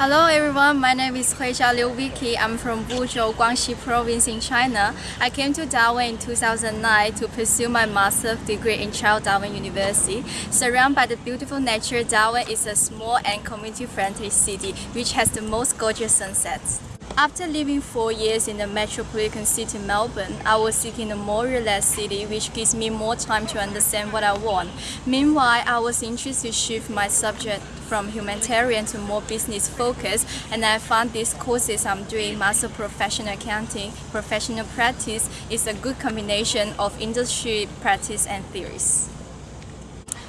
Hello everyone, my name is Huixia Liu Vicky. I'm from Wuzhou, Guangxi province in China. I came to Darwin in 2009 to pursue my master's degree in Charles Darwin University. Surrounded by the beautiful nature, Darwin is a small and community-friendly city which has the most gorgeous sunsets. After living four years in the metropolitan city Melbourne, I was seeking a more relaxed city which gives me more time to understand what I want. Meanwhile, I was interested to shift my subject from humanitarian to more business focused and I found these courses I'm doing Master Professional Accounting, Professional Practice is a good combination of industry practice and theories.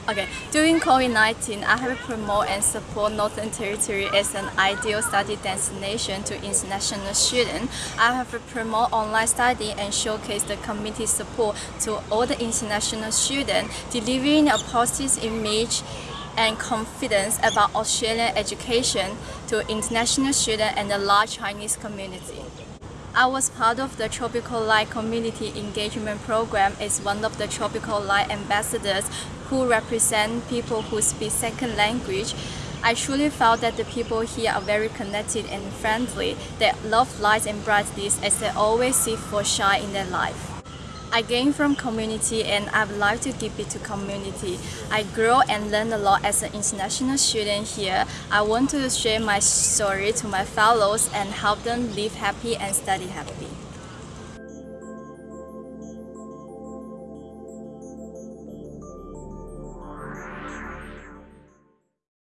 Okay, during COVID-19, I have promote and support Northern Territory as an ideal study destination to international students. I have promote online study and showcase the community support to all the international students, delivering a positive image and confidence about Australian education to international students and the large Chinese community. I was part of the Tropical Light Community Engagement Program as one of the Tropical Light ambassadors who represent people who speak second language. I truly felt that the people here are very connected and friendly. They love light and brightness as they always seek for shine in their life. I gain from community and I would like to give it to community. I grow and learn a lot as an international student here. I want to share my story to my fellows and help them live happy and study happy.